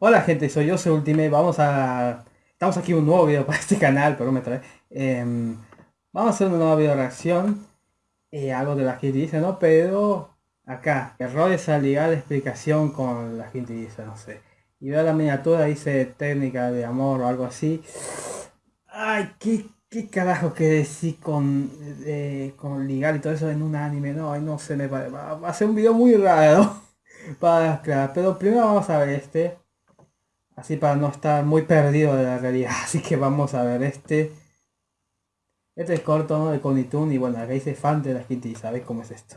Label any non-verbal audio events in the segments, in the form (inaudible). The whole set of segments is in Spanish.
Hola gente, soy yo, soy Ultimate, vamos a... Estamos aquí un nuevo video para este canal, pero me trae. Em, vamos a hacer una nueva video reacción. Eh, algo de las que dice, ¿no? Pero acá, errores al ligar la explicación con las que dice, no sé. Y veo la miniatura, dice técnica de amor o algo así. Ay, qué, qué carajo que decir con, eh, con ligar y todo eso en un anime, no, Ay, no sé, me va, va a ser un video muy raro (laughs) para claro, pero primero vamos a ver este así para no estar muy perdido de la realidad (laughs) así que vamos a ver este este es corto ¿no? de Conitun y bueno acá dice fan de las quintillizas ¿sabes cómo es esto?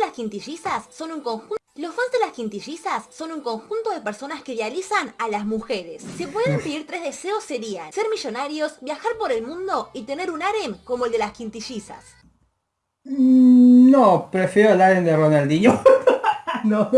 Las quintillizas son un conjunto los fans de las quintillizas son un conjunto de personas que idealizan a las mujeres. Si pueden pedir tres deseos serían ser millonarios, viajar por el mundo y tener un harem como el de las quintillizas. Mm, no, prefiero el harem de Ronaldinho. (laughs) no.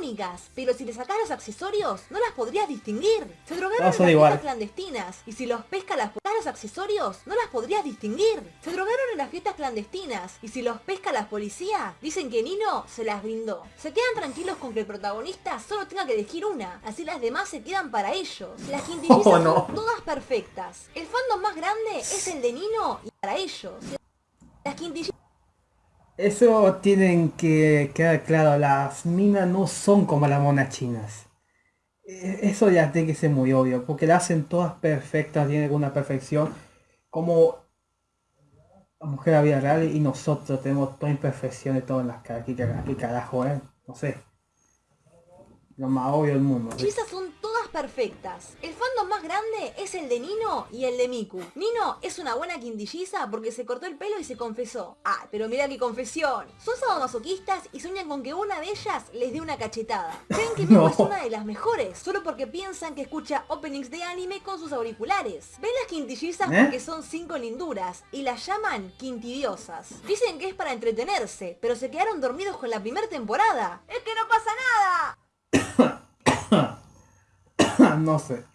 Únicas, pero si le sacas los accesorios, no las podrías distinguir. Se drogaron en las fiestas clandestinas, y si los pesca las los accesorios, no las podrías distinguir. Se drogaron en las fiestas clandestinas, y si los pesca la policía, dicen que Nino se las brindó. Se quedan tranquilos con que el protagonista solo tenga que elegir una, así las demás se quedan para ellos. Las (laughs) quintillizas oh, son todas perfectas. El fandom más grande es el de Nino y para ellos. Las quintillizas eso tienen que quedar claro, las minas no son como las monas chinas. E, eso ya tiene que ser muy obvio, porque las hacen todas perfectas, tienen una perfección, como la mujer a vida real y nosotros tenemos toda imperfección de todo en las caras. Aquí, carajo, eh? No sé. Lo más obvio del mundo perfectas. El fandom más grande es el de Nino y el de Miku. Nino es una buena quindilliza porque se cortó el pelo y se confesó. Ah, pero mira qué confesión. Son sadomasoquistas y sueñan con que una de ellas les dé una cachetada. Creen que (laughs) Miku es una de las mejores, solo porque piensan que escucha openings de anime con sus auriculares. Ven las quintillizas ¿Eh? porque son cinco linduras y las llaman quintidiosas. Dicen que es para entretenerse, pero se quedaron dormidos con la primera temporada. ¡Es que no pasa nada! (coughs) no sé. (coughs)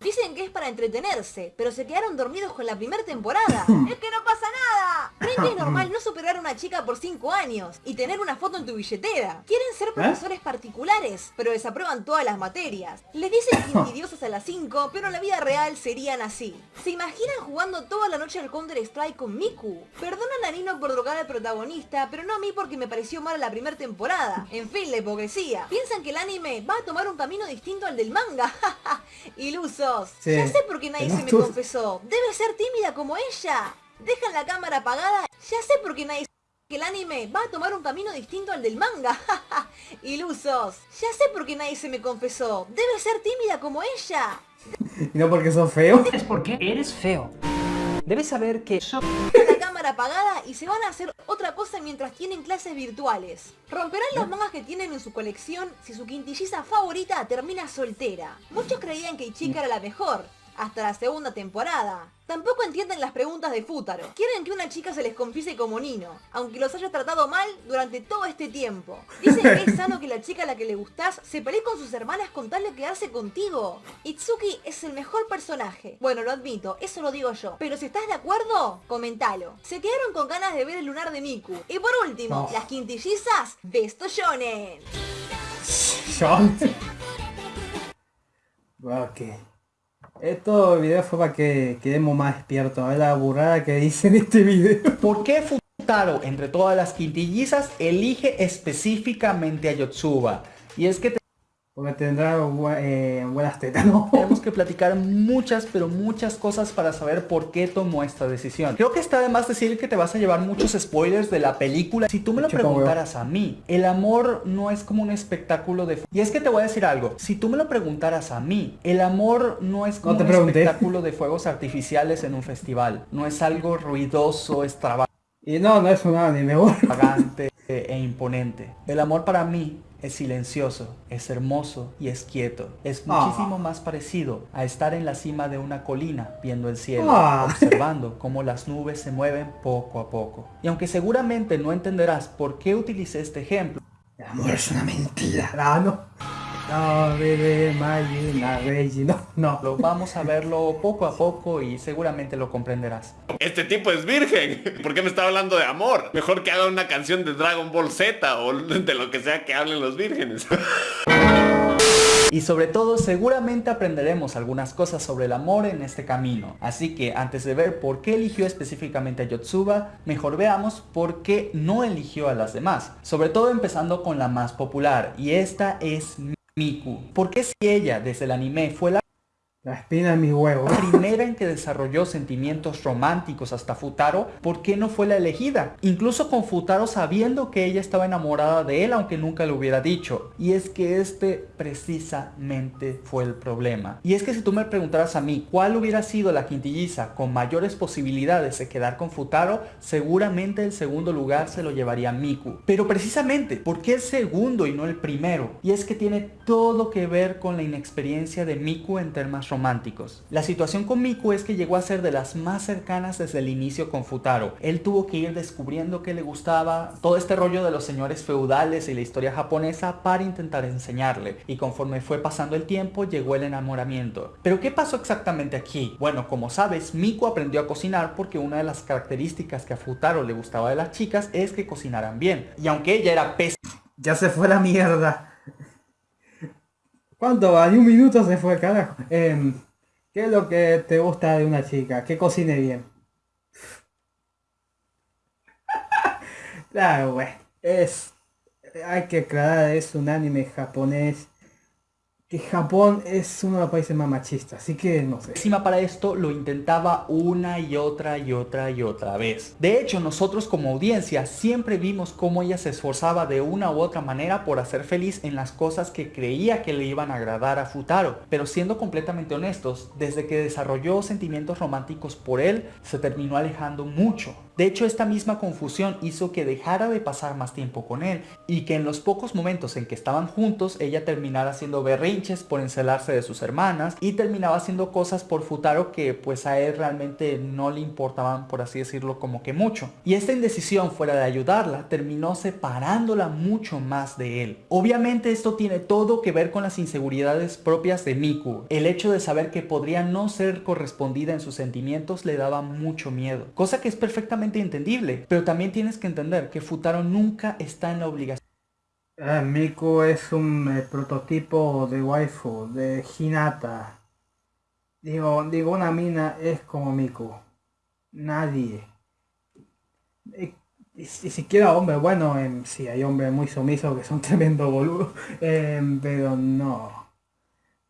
Dicen que es para entretenerse, pero se quedaron dormidos con la primera temporada. (laughs) ¡Es que no pasa nada! ¿Creen que es normal no superar a una chica por 5 años y tener una foto en tu billetera? Quieren ser ¿Eh? profesores particulares, pero desaprueban todas las materias. Les dicen (laughs) insidiosas a las 5, pero en la vida real serían así. ¿Se imaginan jugando toda la noche al Counter Strike con Miku? Perdonan a Nino por drogar al protagonista, pero no a mí porque me pareció mal la primera temporada. En fin, la hipocresía. Piensan que el anime va a tomar un camino distinto al del manga. (laughs) Iluso. Ya sé por qué nadie se me confesó. Debe ser tímida como ella. Dejan la cámara apagada. Ya sé por qué nadie que el anime va a tomar un camino distinto al del manga. (laughs) Ilusos. Ya sé por qué nadie se me confesó. Debe ser tímida como ella. ¿Y no porque sos feo? Es porque eres feo. Debes saber que... La (laughs) cámara apagada y se van a hacer otra cosa mientras tienen clases virtuales. Romperán los mangas que tienen en su colección si su quintilliza favorita termina soltera. Muchos creían que Ichika era la mejor, hasta la segunda temporada. Tampoco entienden las preguntas de Futaro. Quieren que una chica se les confiese como Nino, aunque los haya tratado mal durante todo este tiempo. Dicen que es (laughs) sano que la chica a la que le gustás se pelee con sus hermanas con tal de quedarse contigo. Itsuki es el mejor personaje. Bueno, lo admito, eso lo digo yo. Pero si estás de acuerdo, comentalo. Se quedaron con ganas de ver el lunar de Miku. Y por último, las quintillizas de esto Shonen. (laughs) (laughs) Ok. Esto video fue para que quedemos más despiertos. A ver la burrada que dice en este video. ¿Por qué Futaro, entre todas las quintillizas, elige específicamente a Yotsuba? Y es que porque tendrá eh, buenas tetas, ¿no? Tenemos que platicar muchas, pero muchas cosas para saber por qué tomó esta decisión. Creo que está de más decir que te vas a llevar muchos spoilers de la película. Si tú me lo preguntaras a mí, el amor no es como un espectáculo de... Y es que te voy a decir algo. Si tú me lo preguntaras a mí, el amor no es como un espectáculo de fuegos artificiales en un festival. No es algo ruidoso, extravagante. Y no, no es un anime. Extravagante e imponente. El amor para mí es silencioso, es hermoso y es quieto. Es ah. muchísimo más parecido a estar en la cima de una colina viendo el cielo, ah. (laughs) observando cómo las nubes se mueven poco a poco. Y aunque seguramente no entenderás por qué utilicé este ejemplo, el amor es una mentira, ¿no? No, bebé, Mayuna, Reggie, no, no. Lo vamos a verlo poco a poco y seguramente lo comprenderás. Este tipo es virgen. (laughs) ¿Por qué me está hablando de amor? Mejor que haga una canción de Dragon Ball Z o (laughs) de lo que sea que hablen los vírgenes. (laughs) Y sobre todo seguramente aprenderemos algunas cosas sobre el amor en este camino. Así que antes de ver por qué eligió específicamente a Yotsuba, mejor veamos por qué no eligió a las demás. Sobre todo empezando con la más popular y esta es Miku. Porque si ella desde el anime fue la la espina en primera en que desarrolló sentimientos románticos hasta Futaro, ¿por qué no fue la elegida? Incluso con Futaro sabiendo que ella estaba enamorada de él, aunque nunca lo hubiera dicho. Y es que este precisamente fue el problema. Y es que si tú me preguntaras a mí cuál hubiera sido la quintilliza con mayores posibilidades de quedar con Futaro, seguramente el segundo lugar se lo llevaría Miku. Pero precisamente, ¿por qué el segundo y no el primero? Y es que tiene todo que ver con la inexperiencia de Miku en temas románticos románticos. La situación con Miku es que llegó a ser de las más cercanas desde el inicio con Futaro. Él tuvo que ir descubriendo que le gustaba todo este rollo de los señores feudales y la historia japonesa para intentar enseñarle. Y conforme fue pasando el tiempo llegó el enamoramiento. Pero ¿qué pasó exactamente aquí? Bueno, como sabes, Miku aprendió a cocinar porque una de las características que a Futaro le gustaba de las chicas es que cocinaran bien. Y aunque ella era pésima... Ya se fue la mierda. ¿Cuánto va? un minuto se fue, carajo. Em, ¿Qué es lo que te gusta de una chica? Que cocine bien. (laughs) claro, bueno. Es... Hay que aclarar, es un anime japonés que Japón es uno de los países más machistas, así que no sé. Encima para esto lo intentaba una y otra y otra y otra vez. De hecho, nosotros como audiencia siempre vimos cómo ella se esforzaba de una u otra manera por hacer feliz en las cosas que creía que le iban a agradar a Futaro. Pero siendo completamente honestos, desde que desarrolló sentimientos románticos por él, se terminó alejando mucho. De hecho, esta misma confusión hizo que dejara de pasar más tiempo con él y que en los pocos momentos en que estaban juntos, ella terminara haciendo berrinches por encelarse de sus hermanas y terminaba haciendo cosas por Futaro que pues a él realmente no le importaban por así decirlo como que mucho. Y esta indecisión fuera de ayudarla terminó separándola mucho más de él. Obviamente esto tiene todo que ver con las inseguridades propias de Miku. El hecho de saber que podría no ser correspondida en sus sentimientos le daba mucho miedo. Cosa que es perfectamente entendible, pero también tienes que entender que Futaro nunca está en la obligación Ah, Miku es un eh, prototipo de waifu, de Hinata. Digo, digo, una mina es como Miku. Nadie. Y, siquiera hombre, bueno, em, sí, hay hombres muy sumisos que son (laughs) tremendo boludos, em, pero no.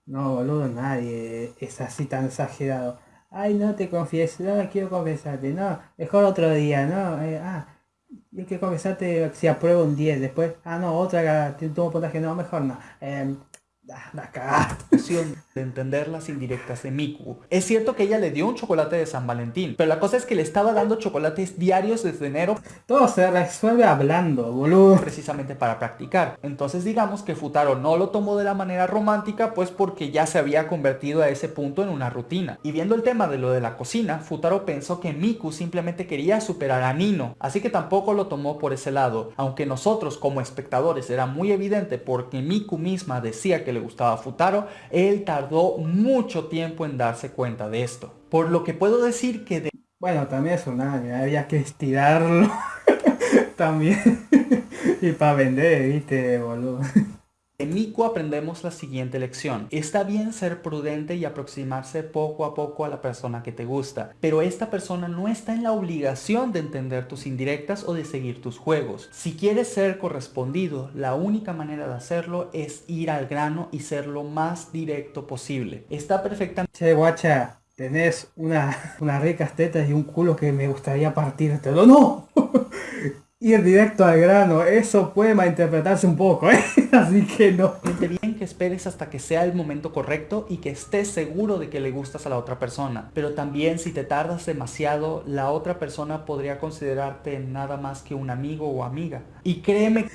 No, boludo, nadie es así tan exagerado. Ay, no te confieso, no quiero confesarte, no, mejor otro día, no, eh, ah, hay que confesarte si apruebo un 10 después. Ah, no, otra tuvo puntaje, no, mejor no. Eh, la de entender las indirectas de Miku. Es cierto que ella le dio un chocolate de San Valentín, pero la cosa es que le estaba dando chocolates diarios desde enero. Todo se resuelve hablando, boludo. Precisamente para practicar. Entonces digamos que Futaro no lo tomó de la manera romántica, pues porque ya se había convertido a ese punto en una rutina. Y viendo el tema de lo de la cocina, Futaro pensó que Miku simplemente quería superar a Nino, así que tampoco lo tomó por ese lado. Aunque nosotros como espectadores era muy evidente porque Miku misma decía que le gustaba Futaro, él tardó mucho tiempo en darse cuenta de esto. Por lo que puedo decir que de... Bueno, también es un había que estirarlo (laughs) también. (laughs) y para vender, viste, boludo. En Miku aprendemos la siguiente lección. Está bien ser prudente y aproximarse poco a poco a la persona que te gusta, pero esta persona no está en la obligación de entender tus indirectas o de seguir tus juegos. Si quieres ser correspondido, la única manera de hacerlo es ir al grano y ser lo más directo posible. Está perfectamente... Che, guacha, tenés una, (laughs) unas ricas y un culo que me gustaría partírtelo. ¡No! (laughs) ir directo al grano, eso puede malinterpretarse un poco, ¿eh? (laughs) Así que no. bien que esperes hasta que sea el momento correcto y que estés seguro de que le gustas a la otra persona. Pero también si te tardas demasiado, la otra persona podría considerarte nada más que un amigo o amiga. Y créeme...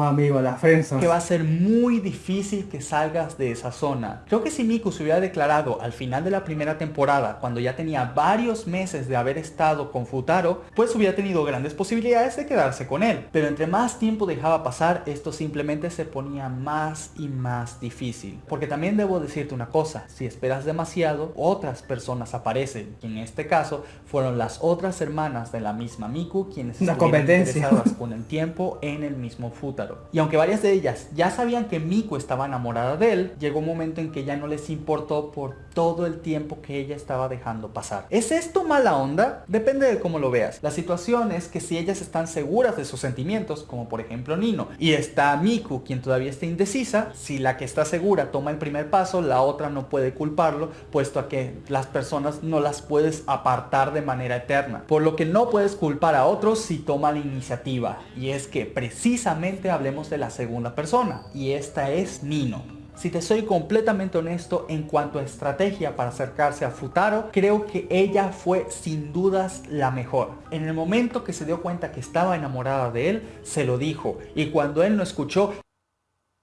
amigo la Friendzone. Que va a ser muy difícil que salgas de esa zona. Creo que si Miku se hubiera declarado al final de la primera temporada, cuando ya tenía varios meses de haber estado con Futaro, pues hubiera tenido grandes posibilidades de quedarse con él. Pero entre más tiempo dejaba pasar, esto simplemente se ponía más y más difícil. Porque también debo decirte una cosa, si esperas demasiado, otras personas aparecen. Y en este caso, fueron las otras hermanas de la misma Miku quienes Una competencia. interesadas con el tiempo en el mismo Futaro. Y aunque varias de ellas ya sabían que Miku estaba enamorada de él, llegó un momento en que ya no les importó por todo el tiempo que ella estaba dejando pasar. ¿Es esto mala onda? Depende de cómo lo veas. La situación es que si ellas están seguras de sus sentimientos, como por ejemplo Nino, y está Miku quien todavía está indecisa, si la que está segura toma el primer paso, la otra no puede culparlo, puesto a que las personas no las puedes apartar de manera eterna. Por lo que no puedes culpar a otros si toma la iniciativa. Y es que precisamente hablemos de la segunda persona, y esta es Nino. Si te soy completamente honesto en cuanto a estrategia para acercarse a Futaro, creo que ella fue sin dudas la mejor. En el momento que se dio cuenta que estaba enamorada de él, se lo dijo. Y cuando él no escuchó,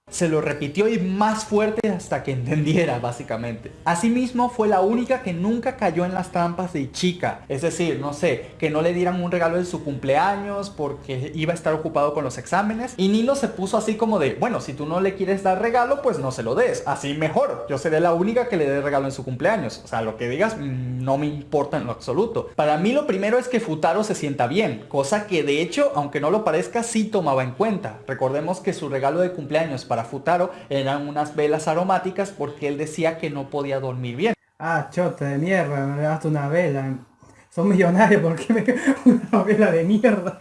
se lo repitió y más fuerte hasta que entendiera básicamente. Asimismo fue la única que nunca cayó en las trampas de chica. Es decir, no sé, que no le dieran un regalo de su cumpleaños porque iba a estar ocupado con los exámenes. Y Nilo se puso así como de, bueno, si tú no le quieres dar regalo, pues no se lo des. Así mejor. Yo seré la única que le dé regalo en su cumpleaños. O sea, lo que digas mm, no me importa en lo absoluto. Para mí lo primero es que Futaro se sienta bien. Cosa que de hecho, aunque no lo parezca, sí tomaba en cuenta. Recordemos que su regalo de cumpleaños para Futaro eran unas velas aromáticas porque él decía que no podía dormir bien. Ah, chota de mierda, me daste una vela. Son millonarios, ¿por qué me (laughs) una vela de mierda?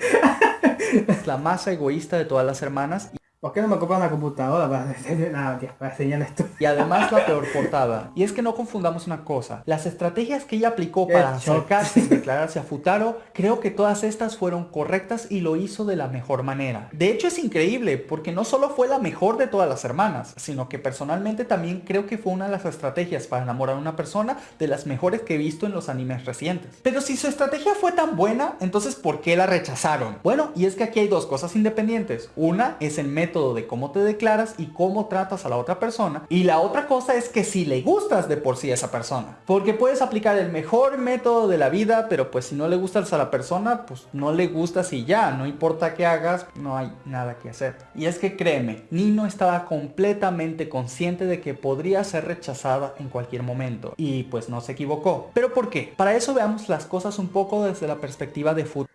Es la más egoísta de todas las hermanas ¿Por qué no me compras una computadora para, (laughs) tío, para enseñar esto? Y además la peor portada. Y es que no confundamos una cosa. Las estrategias que ella aplicó para acercarse y declararse a Futaro, creo que todas estas fueron correctas y lo hizo de la mejor manera. De hecho es increíble, porque no solo fue la mejor de todas las hermanas, sino que personalmente también creo que fue una de las estrategias para enamorar a una persona de las mejores que he visto en los animes recientes. Pero si su estrategia fue tan buena, entonces ¿por qué la rechazaron? Bueno, y es que aquí hay dos cosas independientes. Una es el método de cómo te declaras y cómo tratas a la otra persona. Y la otra cosa es que si le gustas de por sí a esa persona. Porque puedes aplicar el mejor método de la vida, pero pues si no le gustas a la persona, pues no le gustas y ya. No importa qué hagas, no hay nada que hacer. Y es que créeme, Nino estaba completamente consciente de que podría ser rechazada en cualquier momento. Y pues no se equivocó. ¿Pero por qué? Para eso veamos las cosas un poco desde la perspectiva de fútbol.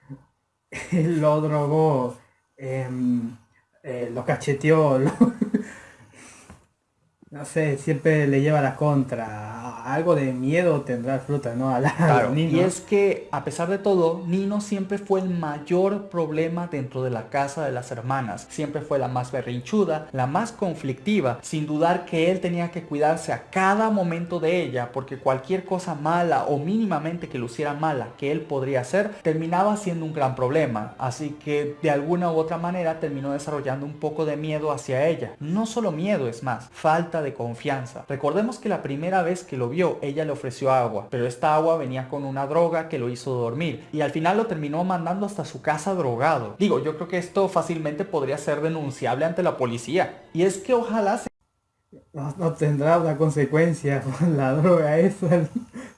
(laughs) lo drogó. Em, eh, lo cacheteó. No sé, siempre le lleva la contra. Algo de miedo tendrá fruta, ¿no? A la, claro, Nino. Y es que, a pesar de todo, Nino siempre fue el mayor problema dentro de la casa de las hermanas. Siempre fue la más berrinchuda, la más conflictiva, sin dudar que él tenía que cuidarse a cada momento de ella, porque cualquier cosa mala o mínimamente que luciera mala que él podría hacer, terminaba siendo un gran problema. Así que, de alguna u otra manera, terminó desarrollando un poco de miedo hacia ella. No solo miedo, es más, falta de confianza. Recordemos que la primera vez que lo vio, ella le ofreció agua, pero esta agua venía con una droga que lo hizo dormir y al final lo terminó mandando hasta su casa drogado. Digo, yo creo que esto fácilmente podría ser denunciable ante la policía. Y es que ojalá se no, no, tendrá una consecuencia con la droga esa,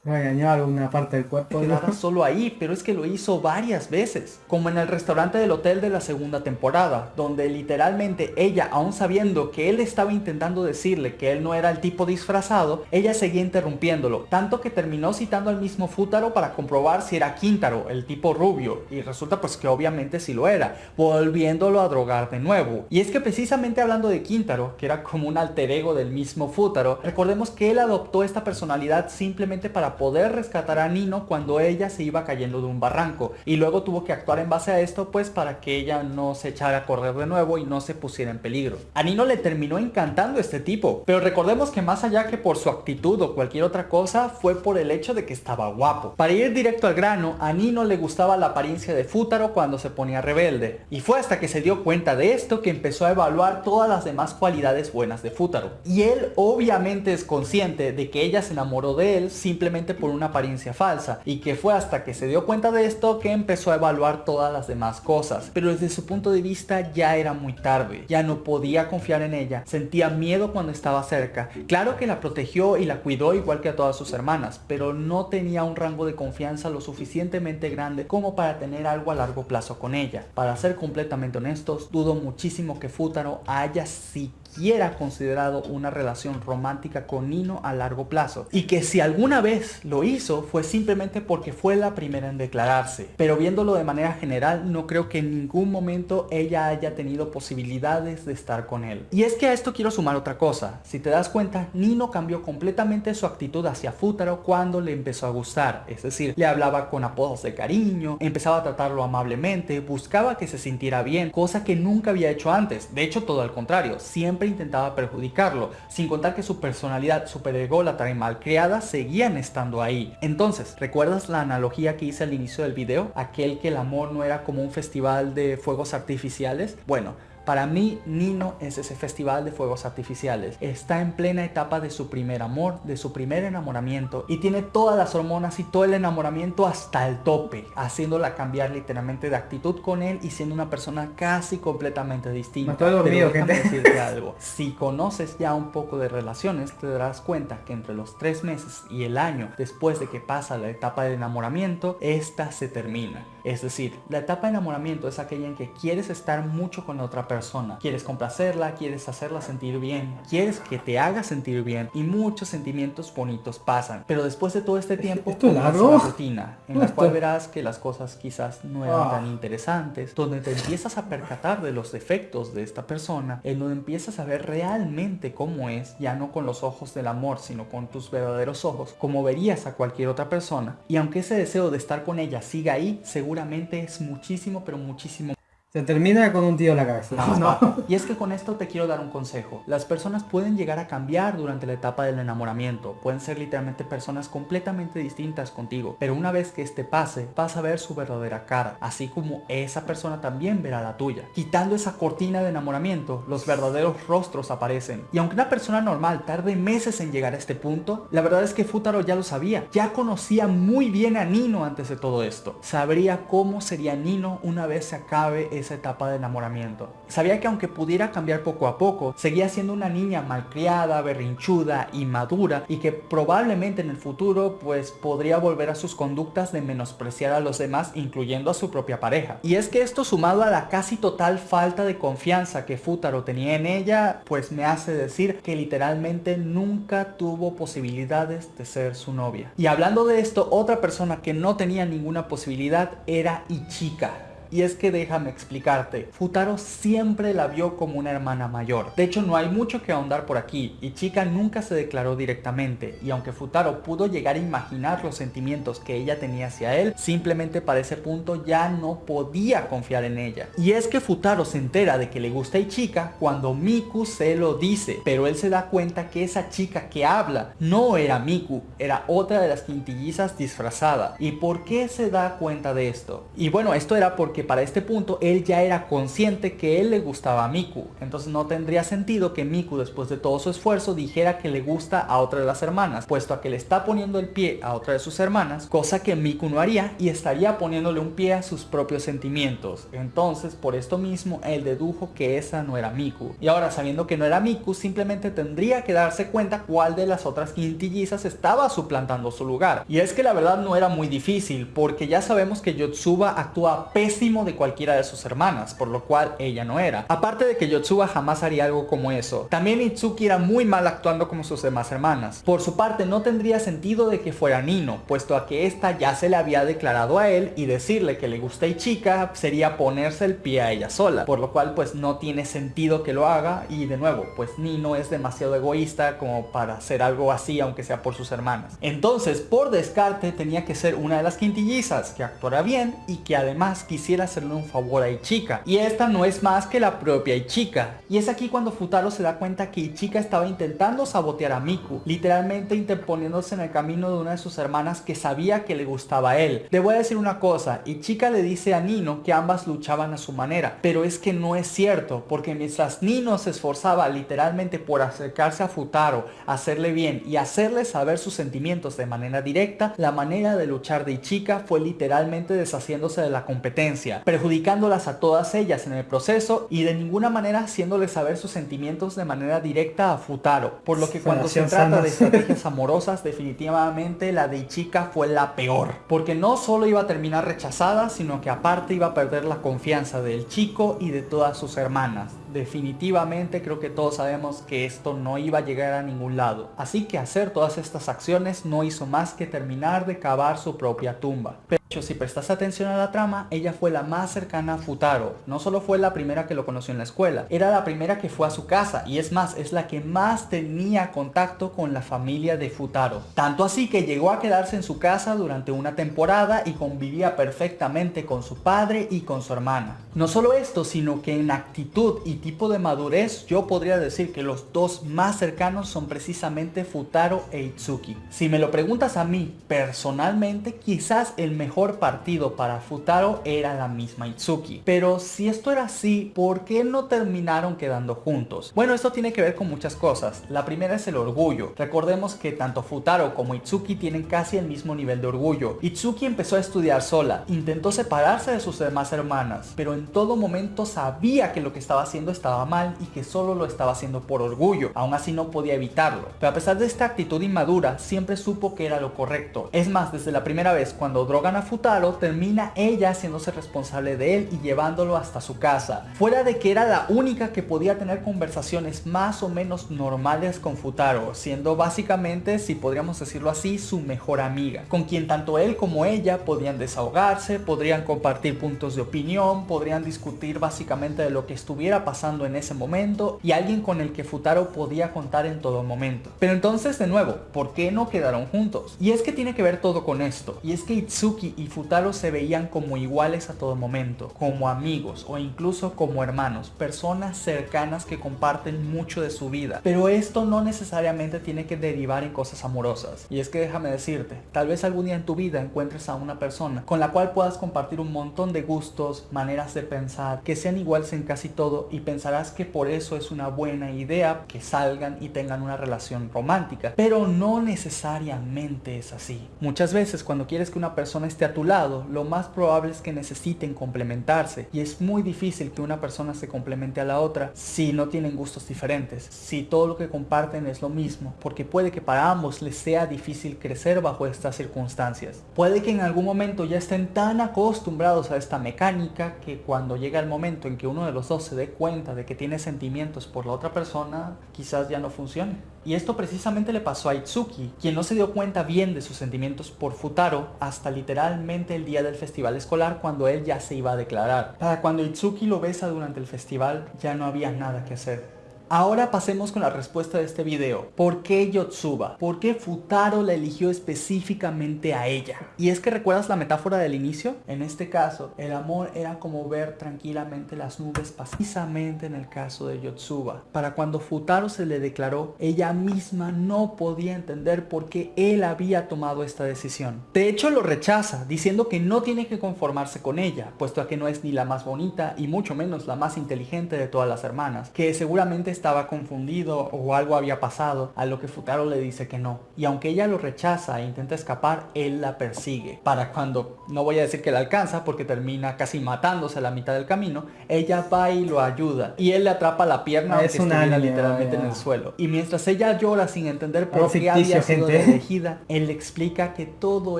engañó alguna parte del cuerpo. Quedaba solo ahí, pero es que lo hizo varias veces, como en el restaurante del hotel de la segunda temporada, donde literalmente ella, aún sabiendo que él estaba intentando decirle que él no era el tipo disfrazado, ella seguía interrumpiéndolo, tanto que terminó citando al mismo Futaro para comprobar si era Quintaro, el tipo rubio, y resulta pues que obviamente sí lo era, volviéndolo a drogar de nuevo. Y es que precisamente hablando de Quintaro, que era como un alter ego del mismo Futaro, recordemos que él adoptó esta personalidad simplemente para poder rescatar a Nino cuando ella se iba cayendo de un barranco y luego tuvo que actuar en base a esto pues para que ella no se echara a correr de nuevo y no se pusiera en peligro. A Nino le terminó encantando este tipo, pero recordemos que más allá que por su actitud o cualquier otra cosa fue por el hecho de que estaba guapo. Para ir directo al grano, a Nino le gustaba la apariencia de Futaro cuando se ponía rebelde y fue hasta que se dio cuenta de esto que empezó a evaluar todas las demás cualidades buenas de Futaro. Y él obviamente es consciente de que ella se enamoró de él simplemente por una apariencia falsa y que fue hasta que se dio cuenta de esto que empezó a evaluar todas las demás cosas. Pero desde su punto de vista ya era muy tarde, ya no podía confiar en ella, sentía miedo cuando estaba cerca. Claro que la protegió y la cuidó igual que a todas sus hermanas, pero no tenía un rango de confianza lo suficientemente grande como para tener algo a largo plazo con ella. Para ser completamente honestos, dudo muchísimo que Futaro haya siquiera siquiera considerado una relación romántica con Nino a largo plazo y que si alguna vez lo hizo fue simplemente porque fue la primera en declararse. Pero viéndolo de manera general no creo que en ningún momento ella haya tenido posibilidades de estar con él. Y es que a esto quiero sumar otra cosa. Si te das cuenta, Nino cambió completamente su actitud hacia Futaro cuando le empezó a gustar. Es decir, le hablaba con apodos de cariño, empezaba a tratarlo amablemente, buscaba que se sintiera bien, cosa que nunca había hecho antes. De hecho, todo al contrario, siempre intentaba perjudicarlo, sin contar que su personalidad super ególatra y malcriada seguían estando ahí. Entonces, ¿recuerdas la analogía que hice al inicio del video? Aquel que el amor no era como un festival de fuegos artificiales. Bueno, para mí, Nino es ese festival de fuegos artificiales. Está en plena etapa de su primer amor, de su primer enamoramiento y tiene todas las hormonas y todo el enamoramiento hasta el tope, haciéndola cambiar literalmente de actitud con él y siendo una persona casi completamente distinta. estoy dormido, Pero decirte algo. Si conoces ya un poco de relaciones, te darás cuenta que entre los tres meses y el año después de que pasa la etapa de enamoramiento, esta se termina. Es decir, la etapa de enamoramiento es aquella en que quieres estar mucho con la otra persona. Quieres complacerla, quieres hacerla sentir bien, quieres que te haga sentir bien y muchos sentimientos bonitos pasan. Pero después de todo este tiempo, ¿Esto es largo? rutina en la cual verás que las cosas quizás no eran Ah. tan interesantes, donde te empiezas a percatar de los defectos de esta persona, en donde empiezas a ver realmente cómo es, ya no con los ojos del amor, sino con tus verdaderos ojos, como verías a cualquier otra persona. Y aunque ese deseo de estar con ella siga ahí, seguramente es muchísimo, pero muchísimo Se termina con un tío en la cabeza. (laughs) no, No. papá. Y es que con esto te quiero dar un consejo. Las personas pueden llegar a cambiar durante la etapa del enamoramiento. Pueden ser literalmente personas completamente distintas contigo. Pero una vez que este pase, vas a ver su verdadera cara. Así como esa persona también verá la tuya. Quitando esa cortina de enamoramiento, los verdaderos rostros aparecen. Y aunque una persona normal tarde meses en llegar a este punto, la verdad es que Futaro ya lo sabía. Ya conocía muy bien a Nino antes de todo esto. Sabría cómo sería Nino una vez se acabe esa etapa de enamoramiento. Sabía que aunque pudiera cambiar poco a poco, seguía siendo una niña malcriada, berrinchuda, inmadura y que probablemente en el futuro pues podría volver a sus conductas de menospreciar a los demás incluyendo a su propia pareja. Y es que esto sumado a la casi total falta de confianza que Futaro tenía en ella pues me hace decir que literalmente nunca tuvo posibilidades de ser su novia. Y hablando de esto, otra persona que no tenía ninguna posibilidad era Ichika. Y es que déjame explicarte, Futaro siempre la vio como una hermana mayor. De hecho no hay mucho que ahondar por aquí, y Chica nunca se declaró directamente, y aunque Futaro pudo llegar a imaginar los sentimientos que ella tenía hacia él, simplemente para ese punto ya no podía confiar en ella. Y es que Futaro se entera de que le gusta a Ichika cuando Miku se lo dice, pero él se da cuenta que esa chica que habla no era Miku, era otra de las quintillizas disfrazada. ¿Y por qué se da cuenta de esto? Y bueno, esto era porque para este punto él ya era consciente que él le gustaba a Miku. Entonces no tendría sentido que Miku después de todo su esfuerzo dijera que le gusta a otra de las hermanas, puesto a que le está poniendo el pie a otra de sus hermanas, cosa que Miku no haría y estaría poniéndole un pie a sus propios sentimientos. Entonces por esto mismo él dedujo que esa no era Miku. Y ahora sabiendo que no era Miku, simplemente tendría que darse cuenta cuál de las otras quintillizas estaba suplantando su lugar. Y es que la verdad no era muy difícil, porque ya sabemos que Yotsuba actúa pésimo de cualquiera de sus hermanas, por lo cual ella no era. Aparte de que Yotsuba jamás haría algo como eso. También Itsuki era muy mal actuando como sus demás hermanas. Por su parte no tendría sentido de que fuera Nino, puesto a que esta ya se le había declarado a él y decirle que le gusta Ichika sería ponerse el pie a ella sola. Por lo cual pues no tiene sentido que lo haga y de nuevo pues Nino es demasiado egoísta como para hacer algo así aunque sea por sus hermanas. Entonces por descarte tenía que ser una de las quintillizas que actuara bien y que además quisiera hacerle un favor a Ichika. Y esta no es más que la propia Ichika. Y es aquí cuando Futaro se da cuenta que Ichika estaba intentando sabotear a Miku, literalmente interponiéndose en el camino de una de sus hermanas que sabía que le gustaba a él. Le voy a decir una cosa, Ichika le dice a Nino que ambas luchaban a su manera, pero es que no es cierto, porque mientras Nino se esforzaba literalmente por acercarse a Futaro, hacerle bien y hacerle saber sus sentimientos de manera directa, la manera de luchar de Ichika fue literalmente deshaciéndose de la competencia, perjudicándolas a todas ellas en el proceso y de ninguna manera haciéndole saber sus sentimientos de manera directa a Futaro, por lo que cuando se trata de (laughs) estrategias amorosas, definitivamente la de Ichika fue la peor, porque no solo iba a terminar rechazada, sino que aparte iba a perder la confianza del chico y de todas sus hermanas definitivamente creo que todos sabemos que esto no iba a llegar a ningún lado. Así que hacer todas estas acciones no hizo más que terminar de cavar su propia tumba. Pero si prestas atención a la trama, ella fue la más cercana a Futaro. No solo fue la primera que lo conoció en la escuela, era la primera que fue a su casa y es más, es la que más tenía contacto con la familia de Futaro. Tanto así que llegó a quedarse en su casa durante una temporada y convivía perfectamente con su padre y con su hermana. No solo esto, sino que en actitud y tipo de madurez, yo podría decir que los dos más cercanos son precisamente Futaro e Itsuki. Si me lo preguntas a mí, personalmente, quizás el mejor partido para Futaro era la misma Itsuki. Pero si esto era así, ¿por qué no terminaron quedando juntos? Bueno, esto tiene que ver con muchas cosas. La primera es el orgullo. Recordemos que tanto Futaro como Itsuki tienen casi el mismo nivel de orgullo. Itsuki empezó a estudiar sola, intentó separarse de sus demás hermanas, pero en todo momento sabía que lo que estaba haciendo estaba mal y que solo lo estaba haciendo por orgullo. Aún así no podía evitarlo. Pero a pesar de esta actitud inmadura, siempre supo que era lo correcto. Es más, desde la primera vez cuando drogan a Futaro, termina ella haciéndose responsable de él y llevándolo hasta su casa. Fuera de que era la única que podía tener conversaciones más o menos normales con Futaro, siendo básicamente, si podríamos decirlo así, su mejor amiga, con quien tanto él como ella podían desahogarse, podrían compartir puntos de opinión, podrían discutir básicamente de lo que estuviera pasando en ese momento y alguien con el que Futaro podía contar en todo momento. Pero entonces de nuevo, ¿por qué no quedaron juntos? Y es que tiene que ver todo con esto. Y es que Itsuki y Futaro se veían como iguales a todo momento, como amigos o incluso como hermanos, personas cercanas que comparten mucho de su vida. Pero esto no necesariamente tiene que derivar en cosas amorosas. Y es que déjame decirte, tal vez algún día en tu vida encuentres a una persona con la cual puedas compartir un montón de gustos, maneras de pensar, que sean iguales en casi todo y pensarás que por eso es una buena idea que salgan y tengan una relación romántica. Pero no necesariamente es así. Muchas veces cuando quieres que una persona esté a tu lado, lo más probable es que necesiten complementarse. Y es muy difícil que una persona se complemente a la otra si no tienen gustos diferentes. Si todo lo que comparten es lo mismo. Porque puede que para ambos les sea difícil crecer bajo estas circunstancias. Puede que en algún momento ya estén tan acostumbrados a esta mecánica que cuando llega el momento en que uno de los dos se dé cuenta de que tiene sentimientos por la otra persona, quizás ya no funcione. Y esto precisamente le pasó a Itsuki, quien no se dio cuenta bien de sus sentimientos por Futaro hasta literalmente el día del festival escolar cuando él ya se iba a declarar. Para cuando Itsuki lo besa durante el festival ya no había nada que hacer. Ahora pasemos con la respuesta de este video. ¿Por qué Yotsuba? ¿Por qué Futaro la eligió específicamente a ella? Y es que recuerdas la metáfora del inicio? En este caso, el amor era como ver tranquilamente las nubes precisamente en el caso de Yotsuba. Para cuando Futaro se le declaró, ella misma no podía entender por qué él había tomado esta decisión. De hecho lo rechaza, diciendo que no tiene que conformarse con ella, puesto a que no es ni la más bonita y mucho menos la más inteligente de todas las hermanas, que seguramente estaba confundido o algo había pasado, a lo que Futaro le dice que no. Y aunque ella lo rechaza e intenta escapar, él la persigue. Para cuando, no voy a decir que la alcanza porque termina casi matándose a la mitad del camino, ella va y lo ayuda. Y él le atrapa la pierna es una literalmente en el suelo. Y mientras ella llora sin entender por qué había sido elegida, él le explica que todo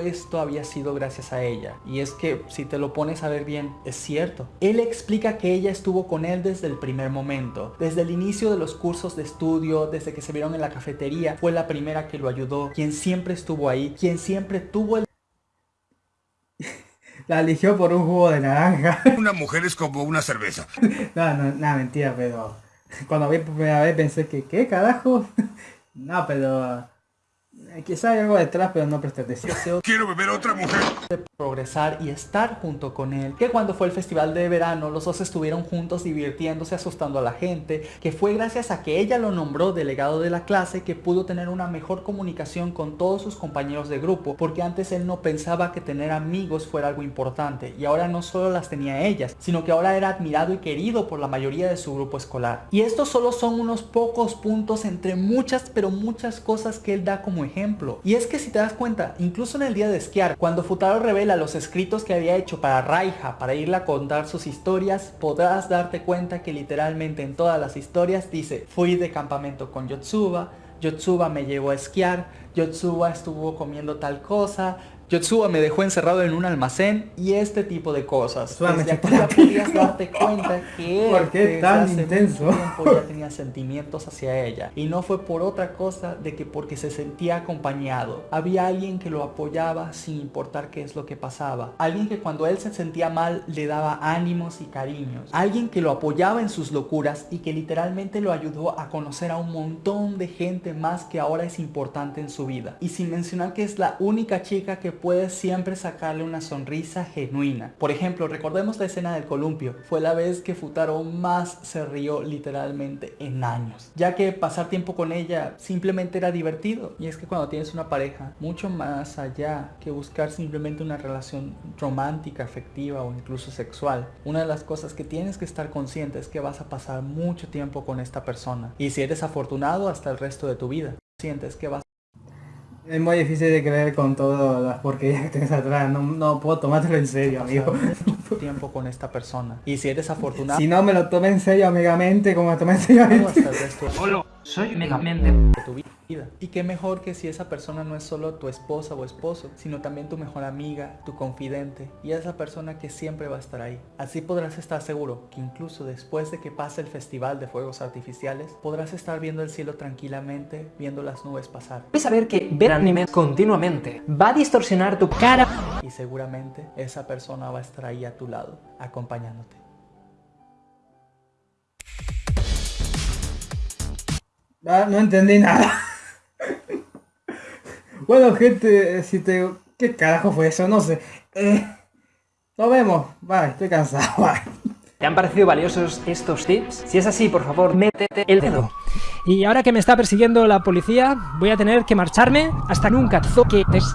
esto había sido gracias a ella. Y es que si te lo pones a ver bien, es cierto. Él explica que ella estuvo con él desde el primer momento, desde el inicio de los cursos de estudio, desde que se vieron en la cafetería, fue la primera que lo ayudó, quien siempre estuvo ahí, quien siempre tuvo el... (laughs) la eligió por un jugo de naranja. (laughs) Una mujer es como una cerveza. no, no, nada, mentira, pero cuando vi por primera vez pensé que, ¿qué carajo? (laughs) no, pero... Quizá hay algo detrás, pero no presté atención. Quiero beber otra mujer. Progresar y estar junto con él. Que cuando fue el festival de verano los dos estuvieron juntos divirtiéndose, asustando a la gente. Que fue gracias a que ella lo nombró delegado de la clase que pudo tener una mejor comunicación con todos sus compañeros de grupo. Porque antes él no pensaba que tener amigos fuera algo importante. Y ahora no solo las tenía ellas, sino que ahora era admirado y querido por la mayoría de su grupo escolar. Y estos solo son unos pocos puntos entre muchas pero muchas cosas que él da como ejemplo. Y es que si te das cuenta, incluso en el día de esquiar, cuando Futaro revela los escritos que había hecho para Raija para irle a contar sus historias, podrás darte cuenta que literalmente en todas las historias dice, fui de campamento con Yotsuba, Yotsuba me llevó a esquiar, Yotsuba estuvo comiendo tal cosa, Yotsuba me dejó encerrado en un almacén y este tipo de cosas. Desde aquí ya podías darte (laughs) cuenta que ¿Por qué tan intenso? ya tenía sentimientos hacia ella. Y no fue por otra cosa de que porque se sentía acompañado. Había alguien que lo apoyaba sin importar qué es lo que pasaba. Alguien que cuando él se sentía mal le daba ánimos y cariños. Alguien que lo apoyaba en sus locuras y que literalmente lo ayudó a conocer a un montón de gente más que ahora es importante en su vida. Y sin mencionar que es la única chica que puedes siempre sacarle una sonrisa genuina. Por ejemplo, recordemos la escena del columpio. Fue la vez que Futaro más se rió literalmente en años. Ya que pasar tiempo con ella simplemente era divertido. Y es que cuando tienes una pareja, mucho más allá que buscar simplemente una relación romántica, afectiva o incluso sexual, una de las cosas que tienes que estar consciente es que vas a pasar mucho tiempo con esta persona. Y si eres afortunado hasta el resto de tu vida. Sientes que vas es muy difícil de creer con todas las porquerías que tienes atrás. No, no puedo tomártelo en serio, amigo. tiempo con esta persona. Y si eres afortunado... Si no me lo tomé en serio amigamente, como me tomé en serio Hola, soy megamente de tu vida. Y qué mejor que si esa persona no es solo tu esposa o esposo, sino también tu mejor amiga, tu confidente y esa persona que siempre va a estar ahí. Así podrás estar seguro que incluso después de que pase el festival de fuegos artificiales, podrás estar viendo el cielo tranquilamente, viendo las nubes pasar. Puedes saber que ver anime continuamente va a distorsionar tu cara. Y seguramente esa persona va a estar ahí a tu lado, acompañándote. Ah, no entendí nada. bueno, gente, si te... ¿Qué carajo fue eso? No sé. Eh, nos vemos. Bye, estoy cansado. (laughs) Bye. ¿Te han parecido valiosos estos tips? Si es así, por favor, métete el dedo. Y ahora que me está persiguiendo la policía, voy a tener que marcharme hasta nunca. Zoque.